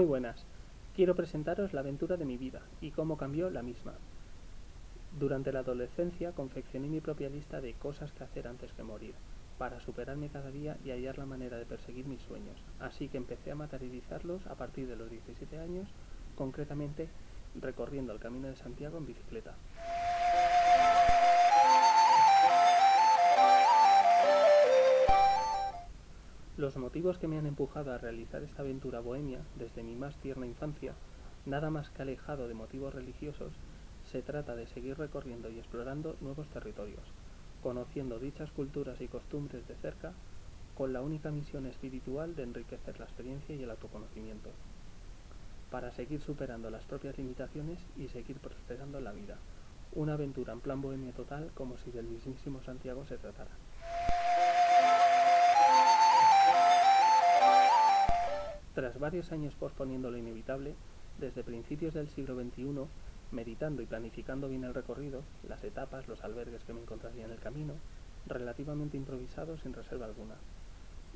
Muy buenas. Quiero presentaros la aventura de mi vida y cómo cambió la misma. Durante la adolescencia confeccioné mi propia lista de cosas que hacer antes que morir, para superarme cada día y hallar la manera de perseguir mis sueños. Así que empecé a materializarlos a partir de los 17 años, concretamente recorriendo el Camino de Santiago en bicicleta. Los motivos que me han empujado a realizar esta aventura bohemia desde mi más tierna infancia, nada más que alejado de motivos religiosos, se trata de seguir recorriendo y explorando nuevos territorios, conociendo dichas culturas y costumbres de cerca, con la única misión espiritual de enriquecer la experiencia y el autoconocimiento, para seguir superando las propias limitaciones y seguir prosperando en la vida. Una aventura en plan bohemia total como si del mismísimo Santiago se tratara. Tras varios años posponiendo lo inevitable, desde principios del siglo XXI, meditando y planificando bien el recorrido, las etapas, los albergues que me encontraría en el camino, relativamente improvisado sin reserva alguna,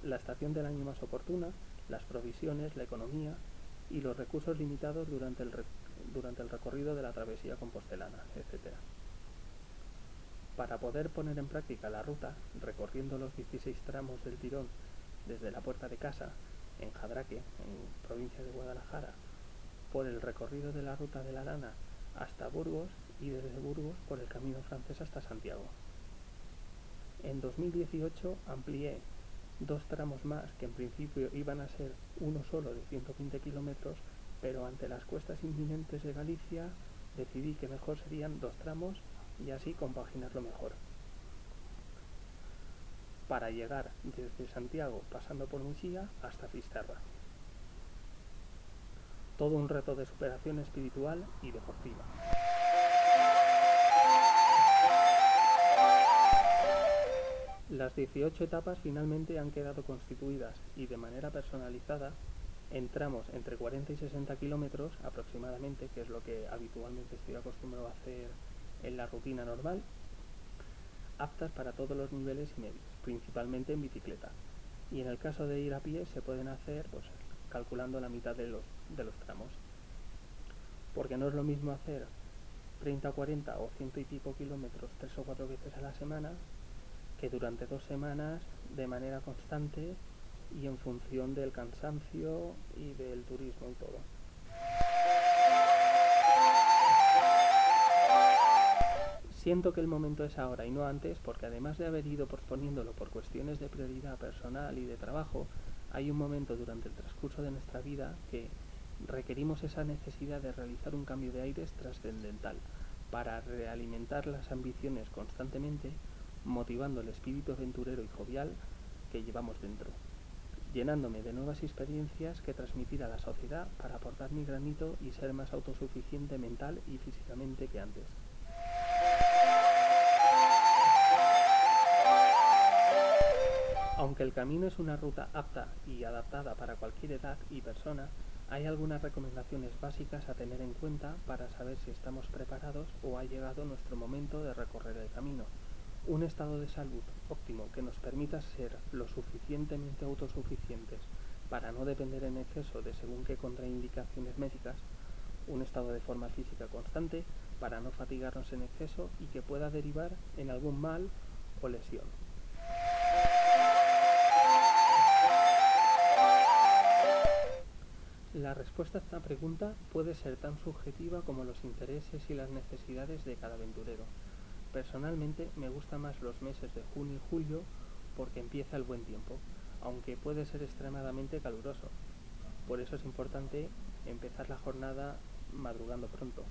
la estación del año más oportuna, las provisiones, la economía y los recursos limitados durante el, durante el recorrido de la travesía compostelana, etc. Para poder poner en práctica la ruta, recorriendo los 16 tramos del tirón desde la puerta de casa en Jadraque, en provincia de Guadalajara, por el recorrido de la ruta de la lana hasta Burgos y desde Burgos por el camino francés hasta Santiago. En 2018 amplié dos tramos más que en principio iban a ser uno solo de 120 kilómetros, pero ante las cuestas inminentes de Galicia decidí que mejor serían dos tramos y así compaginarlo mejor para llegar desde Santiago pasando por Muxía hasta Fisterra. Todo un reto de superación espiritual y deportiva. Las 18 etapas finalmente han quedado constituidas y de manera personalizada en tramos entre 40 y 60 kilómetros aproximadamente, que es lo que habitualmente estoy acostumbrado a hacer en la rutina normal, aptas para todos los niveles y medios, principalmente en bicicleta. Y en el caso de ir a pie se pueden hacer pues, calculando la mitad de los, de los tramos. Porque no es lo mismo hacer 30, 40 o ciento y pico kilómetros tres o cuatro veces a la semana que durante dos semanas de manera constante y en función del cansancio y del turismo y todo. Siento que el momento es ahora y no antes porque además de haber ido posponiéndolo por cuestiones de prioridad personal y de trabajo, hay un momento durante el transcurso de nuestra vida que requerimos esa necesidad de realizar un cambio de aires trascendental para realimentar las ambiciones constantemente, motivando el espíritu aventurero y jovial que llevamos dentro, llenándome de nuevas experiencias que transmitir a la sociedad para aportar mi granito y ser más autosuficiente mental y físicamente que antes. Aunque el camino es una ruta apta y adaptada para cualquier edad y persona, hay algunas recomendaciones básicas a tener en cuenta para saber si estamos preparados o ha llegado nuestro momento de recorrer el camino. Un estado de salud óptimo que nos permita ser lo suficientemente autosuficientes para no depender en exceso de según qué contraindicaciones médicas, un estado de forma física constante para no fatigarnos en exceso y que pueda derivar en algún mal o lesión. La respuesta a esta pregunta puede ser tan subjetiva como los intereses y las necesidades de cada aventurero. Personalmente me gustan más los meses de junio y julio porque empieza el buen tiempo, aunque puede ser extremadamente caluroso. Por eso es importante empezar la jornada madrugando pronto.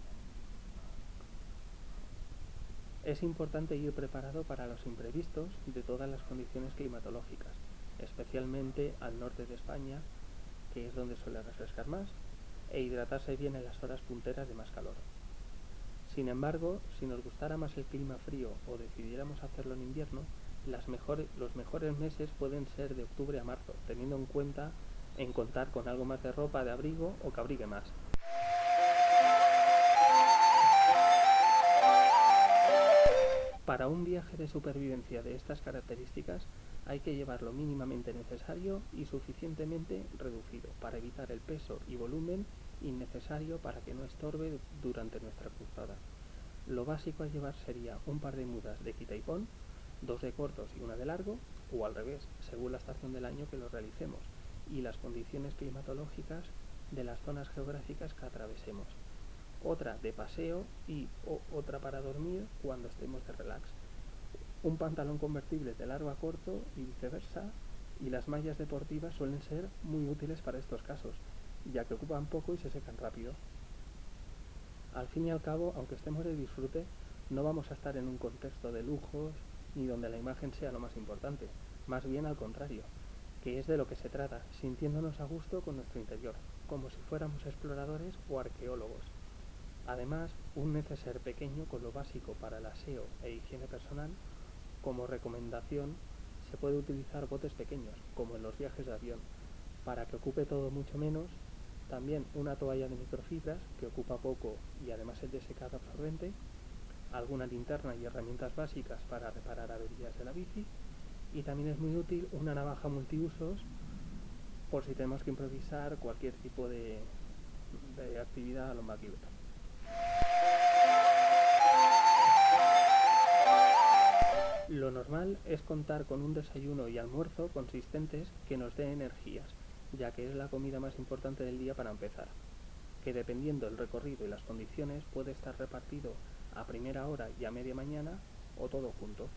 Es importante ir preparado para los imprevistos de todas las condiciones climatológicas, especialmente al norte de España que es donde suele refrescar más, e hidratarse bien en las horas punteras de más calor. Sin embargo, si nos gustara más el clima frío o decidiéramos hacerlo en invierno, los mejores meses pueden ser de octubre a marzo, teniendo en cuenta en contar con algo más de ropa de abrigo o que abrigue más. Para un viaje de supervivencia de estas características, Hay que llevarlo mínimamente necesario y suficientemente reducido para evitar el peso y volumen innecesario para que no estorbe durante nuestra cruzada. Lo básico a llevar sería un par de mudas de quita y pon, dos de cortos y una de largo, o al revés, según la estación del año que lo realicemos y las condiciones climatológicas de las zonas geográficas que atravesemos. Otra de paseo y otra para dormir cuando estemos de relax. Un pantalón convertible de largo a corto y viceversa, y las mallas deportivas suelen ser muy útiles para estos casos, ya que ocupan poco y se secan rápido. Al fin y al cabo, aunque estemos de disfrute, no vamos a estar en un contexto de lujos ni donde la imagen sea lo más importante, más bien al contrario, que es de lo que se trata, sintiéndonos a gusto con nuestro interior, como si fuéramos exploradores o arqueólogos. Además, un neceser pequeño con lo básico para el aseo e higiene personal, como recomendación, se puede utilizar botes pequeños, como en los viajes de avión, para que ocupe todo mucho menos, también una toalla de microfibras que ocupa poco y además es de secado absorbente, alguna linterna y herramientas básicas para reparar averías de la bici, y también es muy útil una navaja multiusos por si tenemos que improvisar cualquier tipo de, actividad a lo. Lo normal es contar con un desayuno y almuerzo consistentes que nos den energías, ya que es la comida más importante del día para empezar, que dependiendo del recorrido y las condiciones puede estar repartido a primera hora y a media mañana o todo junto.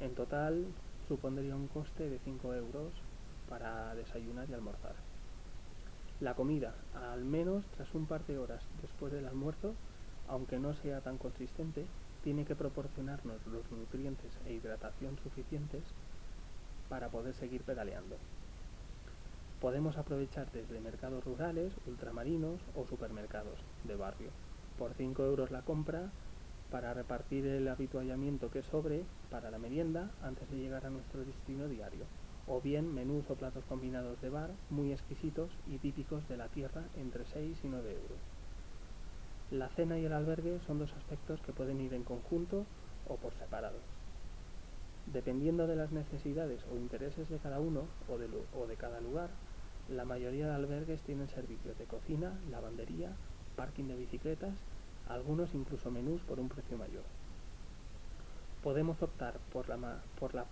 En total supondría un coste de 5 euros para desayunar y almorzar. La comida, al menos tras un par de horas después del almuerzo, aunque no sea tan consistente, tiene que proporcionarnos los nutrientes e hidratación suficientes para poder seguir pedaleando. Podemos aprovechar desde mercados rurales, ultramarinos o supermercados de barrio. Por 5 euros la compra para repartir el habituallamiento que sobre para la merienda antes de llegar a nuestro destino diario, o bien menús o platos combinados de bar muy exquisitos y típicos de la tierra entre 6 y 9 euros. La cena y el albergue son dos aspectos que pueden ir en conjunto o por separado. Dependiendo de las necesidades o intereses de cada uno o de, cada lugar, la mayoría de albergues tienen servicios de cocina, lavandería, parking de bicicletas algunos incluso menús por un precio mayor. Podemos optar por la, por la,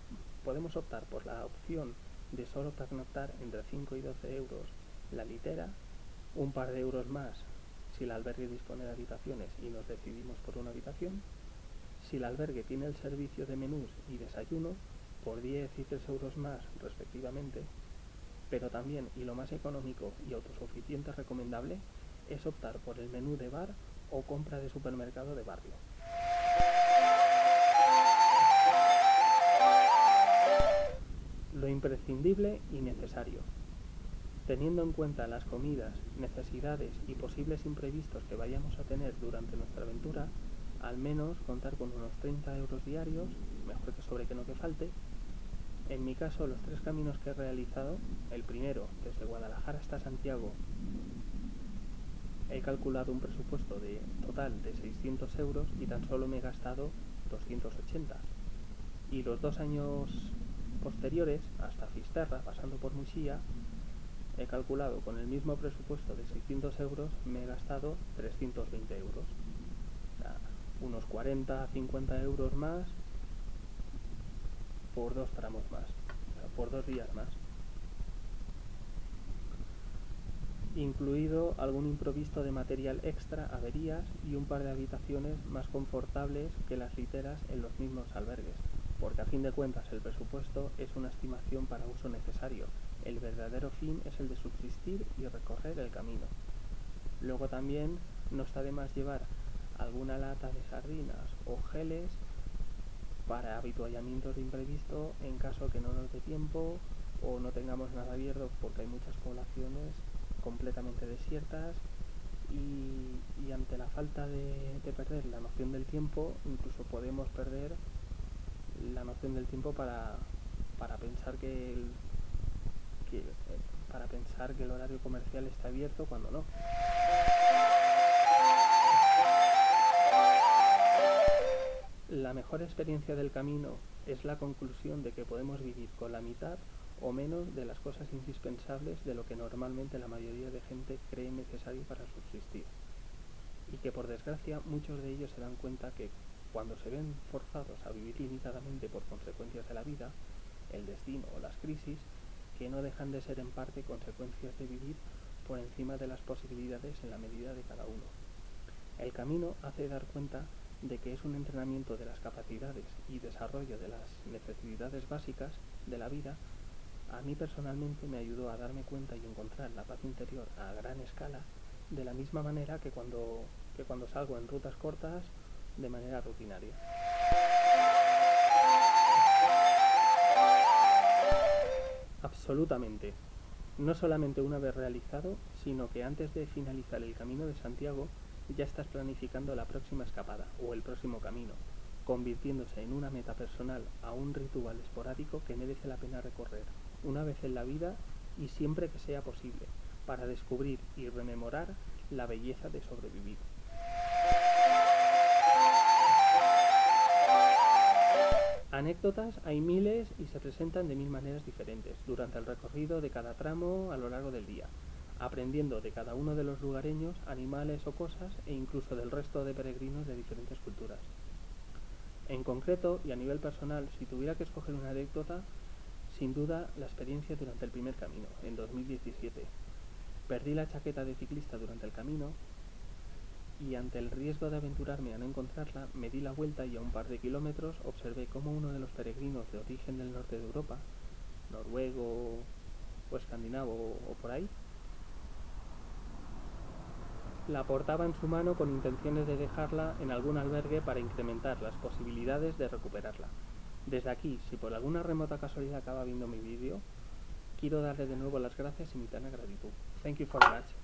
podemos optar por la opción de solo pernoctar entre 5 y 12 euros la litera, un par de euros más si el albergue dispone de habitaciones y nos decidimos por una habitación, si el albergue tiene el servicio de menús y desayuno, por 10 y 3 euros más respectivamente, pero también, y lo más económico y autosuficiente recomendable, es optar por el menú de bar o compra de supermercado de barrio. Lo imprescindible y necesario. Teniendo en cuenta las comidas, necesidades y posibles imprevistos que vayamos a tener durante nuestra aventura, al menos contar con unos 30 euros diarios, mejor que sobre que no que falte. En mi caso, los tres caminos que he realizado, el primero desde Guadalajara hasta Santiago he calculado un presupuesto de total de 600 euros y tan solo me he gastado 280. Y los dos años posteriores, hasta Fisterra, pasando por he calculado con el mismo presupuesto de 600 euros, me he gastado 320 euros. unos 40 50 euros más por dos tramos más, por dos días más. incluido algún improviso de material extra, averías y un par de habitaciones más confortables que las literas en los mismos albergues, porque a fin de cuentas el presupuesto es una estimación para uso necesario, el verdadero fin es el de subsistir y recorrer el camino. Luego también no está de más llevar alguna lata de sardinas o geles para habituallamientos de imprevisto en caso que no nos dé tiempo o no tengamos nada abierto porque hay muchas poblaciones completamente desiertas y, ante la falta de, perder la noción del tiempo, incluso podemos perder la noción del tiempo para, para pensar que el, para pensar que el horario comercial está abierto cuando no. la mejor experiencia del camino es la conclusión de que podemos vivir con la mitad o menos de las cosas indispensables de lo que normalmente la mayoría de gente cree necesario para subsistir. Y que por desgracia muchos de ellos se dan cuenta que cuando se ven forzados a vivir limitadamente por consecuencias de la vida, el destino o las crisis, que no dejan de ser en parte consecuencias de vivir por encima de las posibilidades en la medida de cada uno. El camino hace dar cuenta de que es un entrenamiento de las capacidades y desarrollo de las necesidades básicas de la vida, a mí personalmente me ayudó a darme cuenta y encontrar la paz interior a gran escala, de la misma manera que cuando, que cuando salgo en rutas cortas de manera rutinaria. Absolutamente. No solamente una vez realizado, sino que antes de finalizar el Camino de Santiago ya estás planificando la próxima escapada o el próximo camino, convirtiéndose en una meta personal a un ritual esporádico que merece la pena recorrer, una vez en la vida y siempre que sea posible, para descubrir y rememorar la belleza de sobrevivir. Anécdotas hay miles y se presentan de mil maneras diferentes durante el recorrido de cada tramo a lo largo del día, aprendiendo de cada uno de los lugareños, animales o cosas e incluso del resto de peregrinos de diferentes culturas. En concreto y a nivel personal, si tuviera que escoger una anécdota, sin duda la experiencia durante el primer camino, en 2017. Perdí la chaqueta de ciclista durante el camino y ante el riesgo de aventurarme a no encontrarla, me di la vuelta y a un par de kilómetros observé cómo uno de los peregrinos de origen del norte de Europa, noruego o escandinavo o por ahí, la portaba en su mano con intenciones de dejarla en algún albergue para incrementar las posibilidades de recuperarla. Desde aquí, si por alguna remota casualidad acaba viendo mi vídeo, quiero darle de nuevo las gracias y mi tan gratitud. Thank you for much.